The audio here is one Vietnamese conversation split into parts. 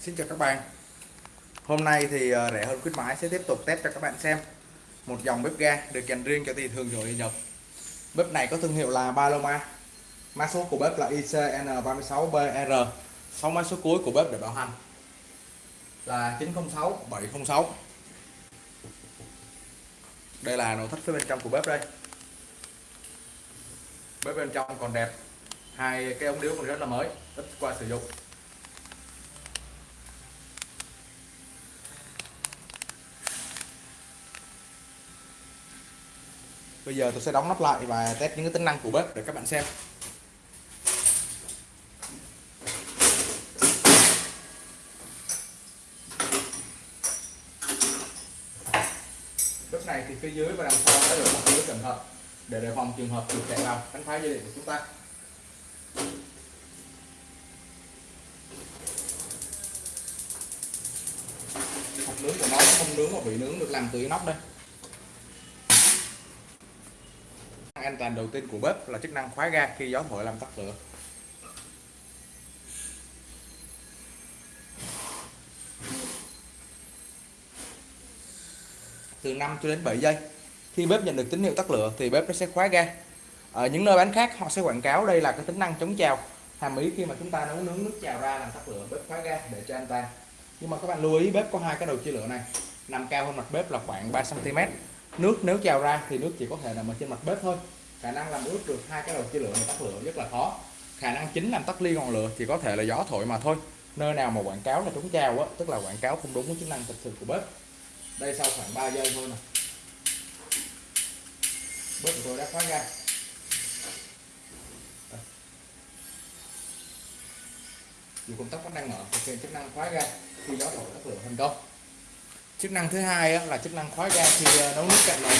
Xin chào các bạn. Hôm nay thì ờ, rẻ hơn khuyến mãi sẽ tiếp tục test cho các bạn xem một dòng bếp ga được dành riêng cho thị thường nội Nhật. Bếp này có thương hiệu là Paloma. Mã số của bếp là ICN36BR 6 mã số cuối của bếp để bảo hành là 906 706 đây là nội thất phía bên trong của bếp đây. Bếp bên trong còn đẹp. Hai cái ống điếu còn rất là mới, ít qua sử dụng. Bây giờ tôi sẽ đóng nắp lại và test những cái tính năng của bếp để các bạn xem. Bếp này thì phía dưới và đằng sau đã được bọc lưới cẩn thận để đề phòng trường hợp chuột chạy vào, đánh phá dây điện của chúng ta. Hộp nướng của nó không nướng mà bị nướng được làm từ nóc đây. An toàn đầu tiên của bếp là chức năng khóa ga khi gió thổi làm tắt lửa. Từ 5 cho đến 7 giây, khi bếp nhận được tín hiệu tắt lửa thì bếp nó sẽ khóa ga. Ở những nơi bán khác, họ sẽ quảng cáo đây là cái tính năng chống trào. Hàm ý khi mà chúng ta nấu nướng nước trào ra làm tắt lửa, bếp khóa ga để cho an toàn nhưng mà các bạn lưu ý, bếp có hai cái đầu chia lửa này, nằm cao hơn mặt bếp là khoảng 3 cm nước nếu trào ra thì nước chỉ có thể nằm ở trên mặt bếp thôi. Khả năng làm ướt được hai cái đầu chia lửa này tắt lửa rất là khó. Khả năng chính làm tắt ly ngọn lửa chỉ có thể là gió thổi mà thôi. Nơi nào mà quảng cáo là chống trào á, tức là quảng cáo không đúng với chức năng thực sự của bếp. Đây sau khoảng 3 giây thôi nè. Bếp của tôi đã khóa ra. Dù công tắc vẫn đang mở thực hiện chức năng khóa ra. khi gió thổi tắt lửa thành công chức năng thứ hai là chức năng khóa ga khi ờ, nấu nước cạnh này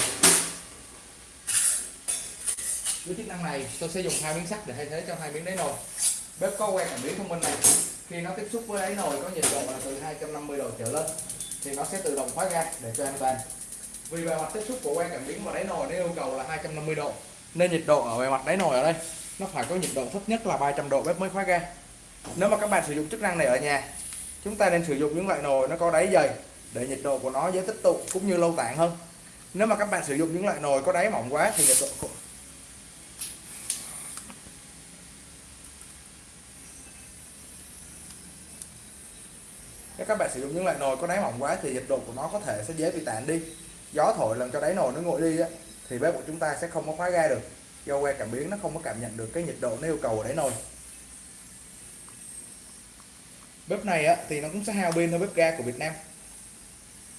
với chức năng này, tôi sẽ dùng hai miếng sắt để thay thế cho hai miếng đáy nồi. Bếp có quen cảm biến thông minh này. Khi nó tiếp xúc với đáy nồi có nhiệt độ là từ 250 độ trở lên, thì nó sẽ tự động khóa ga để cho an toàn. Vì bề mặt tiếp xúc của que cảm biến và đáy nồi nó yêu cầu là 250 độ, nên nhiệt độ ở bề mặt đáy nồi ở đây, nó phải có nhiệt độ thấp nhất là 300 độ bếp mới khóa ga. Nếu mà các bạn sử dụng chức năng này ở nhà, chúng ta nên sử dụng những loại nồi nó có đáy dày để nhiệt độ của nó dễ tích tụ cũng như lâu tản hơn. Nếu mà các bạn sử dụng những loại nồi có đáy mỏng quá thì nhiệt độ nếu các bạn sử dụng những loại nồi có đáy mỏng quá thì nhiệt độ của nó có thể sẽ dễ bị tản đi. Gió thổi làm cho đáy nồi nó nguội đi á, thì bếp của chúng ta sẽ không có khóa ga được. Do que cảm biến nó không có cảm nhận được cái nhiệt độ nó yêu cầu ở đáy nồi. Bếp này á, thì nó cũng sẽ hao pin hơn bếp ga của Việt Nam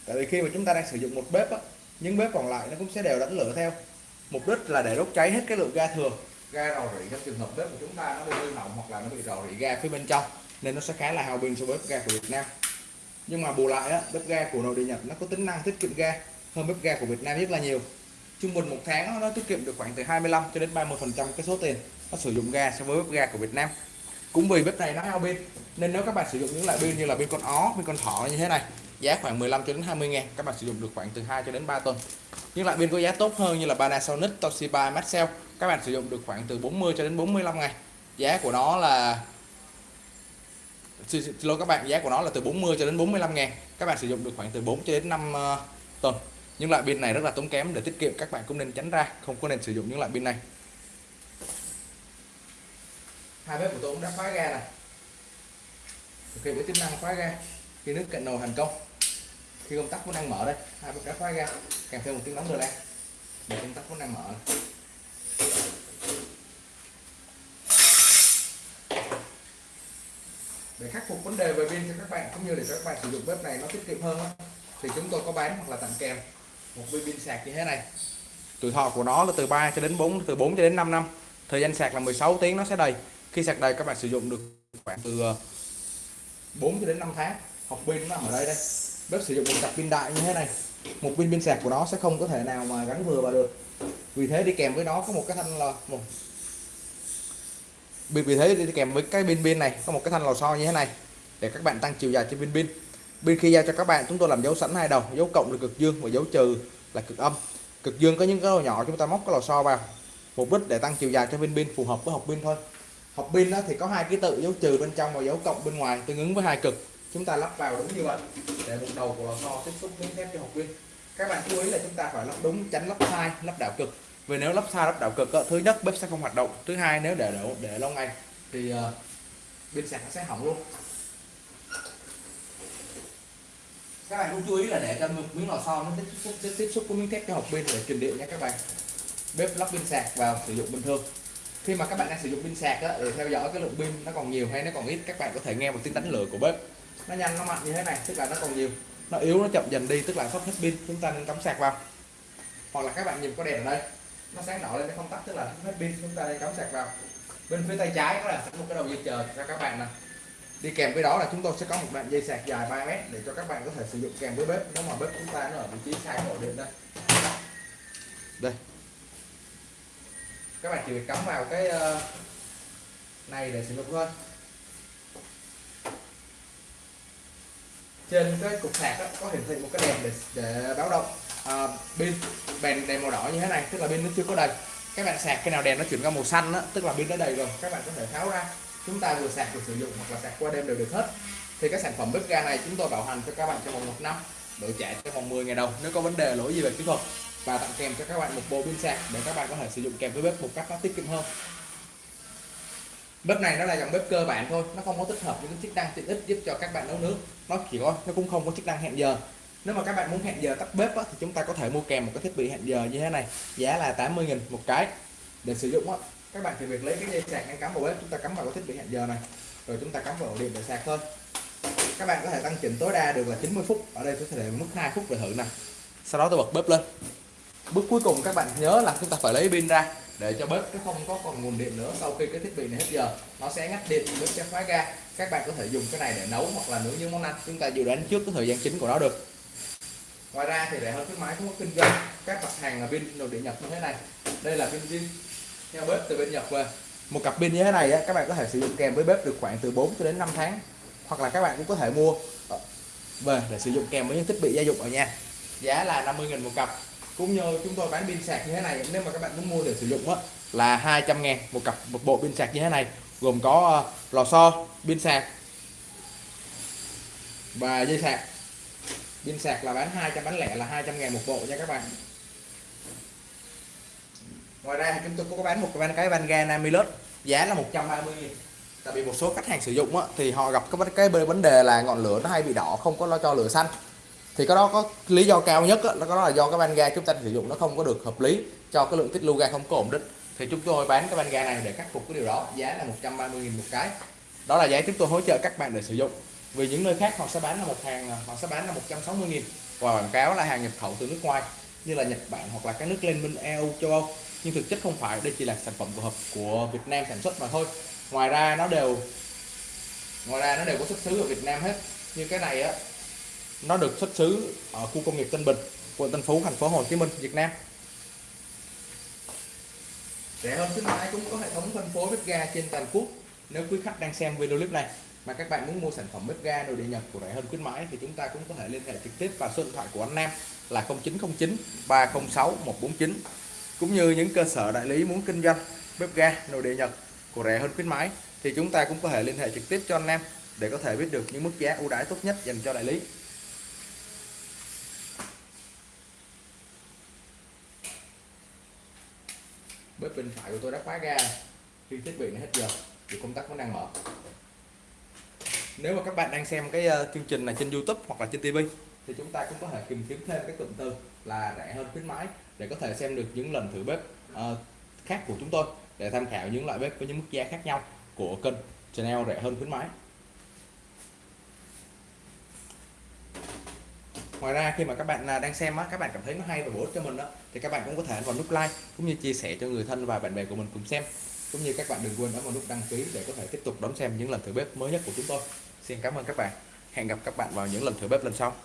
tại vì khi mà chúng ta đang sử dụng một bếp á, những bếp còn lại nó cũng sẽ đều đánh lửa theo. Mục đích là để đốt cháy hết cái lượng ga thừa. Ga rò rỉ trong trường hợp bếp của chúng ta nó bị hư hỏng hoặc là nó bị rò rỉ ga phía bên trong nên nó sẽ khá là hao pin so với bếp ga của Việt Nam. Nhưng mà bù lại á, bếp ga của nội địa Nhật nó có tính năng tiết kiệm ga hơn bếp ga của Việt Nam rất là nhiều. Trung bình một tháng nó tiết kiệm được khoảng từ 25 cho đến 30 phần trăm cái số tiền nó sử dụng ga so với bếp ga của Việt Nam. Cũng vì bếp này nó hao pin nên nếu các bạn sử dụng những loại pin như là pin con ó pin con thỏ như thế này giá khoảng 15 cho đến 20 ngàn. Các bạn sử dụng được khoảng từ 2 cho đến 3 tuần. Nhưng lại pin có giá tốt hơn như là Panasonic, Toshiba, Maxell. Các bạn sử dụng được khoảng từ 40 cho đến 45 ngày giá của nó là xin lỗi các bạn giá của nó là từ 40 cho đến 45 ngàn. Các bạn sử dụng được khoảng từ 4 cho đến 5 uh, ờ, tuần. Nhưng loại pin này rất là tốn kém để tiết kiệm các bạn cũng nên tránh ra không có nên sử dụng những loại pin này. Hai bếp của tôi cũng đã khóa ga này ok với tính năng khóa ga khi nước cạnh nồi thành công khi công tắc vẫn đang mở đây. Hai bật đã khóa ra. Kèm theo một tiếng đóng rồi đây. Để công tắc vẫn đang mở. Để khắc phục vấn đề về pin cho các bạn, cũng như để cho các bạn sử dụng bếp này nó tiết kiệm hơn thì chúng tôi có bán hoặc là tặng kèm một viên pin sạc như thế này. Tuổi thọ của nó là từ 3 cho đến 4 từ 4 cho đến 5 năm. Thời gian sạc là 16 tiếng, nó sẽ đầy. Khi sạc đầy, các bạn sử dụng được khoảng từ ờ, 4 cho đến 5 tháng. Học pin nó ở đây đây bếp sử dụng một cặp pin đại như thế này. Một pin pin sạc của nó sẽ không có thể nào mà gắn vừa vào được. Vì thế đi kèm với nó có một cái thanh lò một vì vì thế đi kèm với cái pin pin này có một cái thanh lò xo như thế này để các bạn tăng chiều dài trên pin pin. Pin khi giao cho các bạn, chúng tôi làm dấu sẵn hai đầu, dấu cộng là cực dương và dấu trừ là cực âm. Cực dương có những cái lò nhỏ chúng ta móc cái lò xo vào, mục đích để tăng chiều dài cho pin pin, phù hợp với hộp pin thôi. Hộp pin đó thì có hai ký tự, dấu trừ bên trong và dấu cộng bên ngoài, tương ứng với hai cực chúng ta lắp vào đúng như vậy. Để một đầu của lò xo tiếp xúc miếng thép cho hộp pin các bạn chú ý là chúng ta phải lắp đúng tránh lắp sai lắp đảo cực. Vì nếu lắp sai lắp đảo cực thứ nhất bếp sẽ không hoạt động thứ hai nếu để để, để lâu ngày thì uh, pin sạc sẽ hỏng luôn. Các bạn cũng chú ý là để cho một miếng lò xo nó tiếp xúc tiếp, tiếp xúc với miếng thép cho hộp pin để truyền điện nha các bạn. Bếp lắp pin sạc vào sử dụng bình thường. Khi mà các bạn đang sử dụng pin sạc đó, để theo dõi cái lượng pin nó còn nhiều hay nó còn ít các bạn có thể nghe một tiếng đánh lửa của bếp nó nhanh, nó mạnh như thế này, tức là nó còn nhiều. Nó yếu, nó chậm dần đi, tức là sắp hết pin. Chúng ta nên cắm sạc vào. Hoặc là các bạn nhìn có đèn ở đây. Nó sáng đỏ lên, nó không tắt, tức là hết pin. Chúng ta nên cắm sạc vào. Bên phía tay trái đó là một cái đầu dây chờ cho các bạn nè. Đi kèm với đó là chúng tôi sẽ có một đoạn dây sạc dài 3 mét để cho các bạn có thể sử dụng kèm với bếp. Nếu mà bếp chúng ta nó ở vị trí sai ổ điện đây đây. Các bạn chỉ việc cắm vào cái ờ, này để sử dụng thôi. Trên cái cục sạc đó, có hiển thị một cái đèn để, để báo động. À, pin đèn đèn màu đỏ như thế này tức là pin nó chưa có đầy. Các bạn sạc khi nào đèn nó chuyển qua màu xanh đó, tức là pin nó đầy rồi các bạn có thể tháo ra. Chúng ta vừa sạc vừa sử dụng hoặc là sạc qua đêm đều được hết. Thì cái sản phẩm bếp ga này chúng tôi bảo hành cho các bạn trong vòng một năm đổi trả trong vòng 10 ngày đầu nếu có vấn đề lỗi gì về kỹ thuật. Và tặng kèm cho các bạn một bộ pin sạc để các bạn có thể sử dụng kèm với bếp một cách nó tiết kiệm hơn. Bếp này nó là dòng bếp cơ bản thôi nó không có tích hợp những chức năng tiện ích giúp cho các bạn nấu nướng nó chỉ có nó cũng không có chức năng hẹn giờ. Nếu mà các bạn muốn hẹn giờ tắt bếp á, thì chúng ta có thể mua kèm một cái thiết bị hẹn giờ như thế này. Giá là 80.000 một cái để sử dụng á. Các bạn chỉ việc lấy cái dây sạc đang cắm vào bếp chúng ta cắm vào cái thiết bị hẹn giờ này. Rồi chúng ta cắm vào ổ điện để sạc thôi. Các bạn có thể tăng chỉnh tối đa được là 90 phút. Ở đây tôi sẽ để mức 2 phút để thử nè. Sau đó tôi bật bếp lên. Bước cuối cùng các bạn nhớ là chúng ta phải lấy pin ra để cho bếp nó không có còn nguồn điện nữa sau khi cái thiết bị này hết giờ. Nó sẽ ngắt điện bếp sẽ khóa ga. Các bạn có thể dùng cái này để nấu hoặc là nướng những món ăn. Chúng ta dự đoán trước cái thời gian chính của nó được. Ngoài ra thì rẻ hơn khuyến mãi cũng có kinh doanh. Các mặt hàng là pin nội địa nhập như thế này. Đây là pin pin theo bếp từ bên nhật về. Một cặp pin như thế này á, các bạn có thể sử dụng kèm với bếp được khoảng từ 4 cho đến 5 tháng. Hoặc là các bạn cũng có thể mua. Ờ, về để sử dụng kèm với những thiết bị gia dụng ở nhà. Giá là 50.000 một cặp cũng như chúng tôi bán pin sạc như thế này nếu mà các bạn muốn mua để sử dụng á là 200 ngàn một cặp một bộ pin sạc như thế này gồm có uh, lò xo pin sạc và dây sạc. Pin sạc là bán 200 bán lẻ là 200 ngàn một bộ nha các bạn. Ngoài ra chúng tôi cũng có bán một cái cái van ga Namilus giá là 130 nghìn. Tại vì một số khách hàng sử dụng á, thì họ gặp cái cái vấn đề là ngọn lửa nó hay bị đỏ không có lo cho lửa xanh thì cái đó có lý do cao nhất đó, đó là do cái van ga chúng ta sử dụng nó không có được hợp lý cho cái lượng tiết lưu ga không có ổn định. Thì chúng tôi bán cái van ga này để khắc phục cái điều đó giá là 130.000 một cái. Đó là giá chúng tôi hỗ trợ các bạn để sử dụng. Vì những nơi khác họ sẽ bán là một hàng à, họ sẽ bán là 160.000 và quảng cáo là hàng nhập khẩu từ nước ngoài như là Nhật Bản hoặc là các nước liên minh EU châu Âu. Nhưng thực chất không phải đây chỉ là sản phẩm của hợp của Việt Nam sản xuất mà thôi. Ngoài ra nó đều ngoài ra nó đều có xuất xứ ở Việt Nam hết. Như cái này á nó được xuất xứ ở khu công nghiệp Tân Bình, quận Tân Phú, thành phố Hồ Chí Minh, Việt Nam. Rẻ hơn khuyến mãi cũng có hệ thống phân phối bếp ga trên toàn quốc. Nếu quý khách đang xem video clip này mà các bạn muốn mua sản phẩm bếp ga nội địa Nhật của rẻ hơn khuyến mãi thì chúng ta cũng có thể liên hệ trực tiếp vào số điện thoại của anh Nam là 0909 306 149 cũng như những cơ sở đại lý muốn kinh doanh bếp ga nội địa Nhật của rẻ hơn khuyến mãi thì chúng ta cũng có thể liên hệ trực tiếp cho anh Nam để có thể biết được những mức giá ưu đãi tốt nhất dành cho đại lý. Bên phải của tôi đã khóa ga khi thiết bị nó hết giờ thì công tắc vẫn đang mở. Nếu mà các bạn đang xem cái uh, chương trình này trên YouTube hoặc là trên TV thì chúng ta cũng có thể tìm kiếm thêm cái cụm từ là rẻ hơn khuyến mãi để có thể xem được những lần thử bếp uh, khác của chúng tôi để tham khảo những loại bếp với những mức giá khác nhau của kênh channel rẻ hơn khuyến mãi. Ngoài ra, khi mà các bạn à, đang xem á, các bạn cảm thấy nó hay và bổ ích cho mình đó thì các bạn cũng có thể vào nút like cũng như chia sẻ cho người thân và bạn bè của mình cùng xem. Cũng như các bạn đừng quên ấn vào nút đăng ký để có thể tiếp tục đón xem những lần thử bếp mới nhất của chúng tôi. Xin cảm ơn các bạn. Hẹn gặp các bạn vào những lần thử bếp lần sau.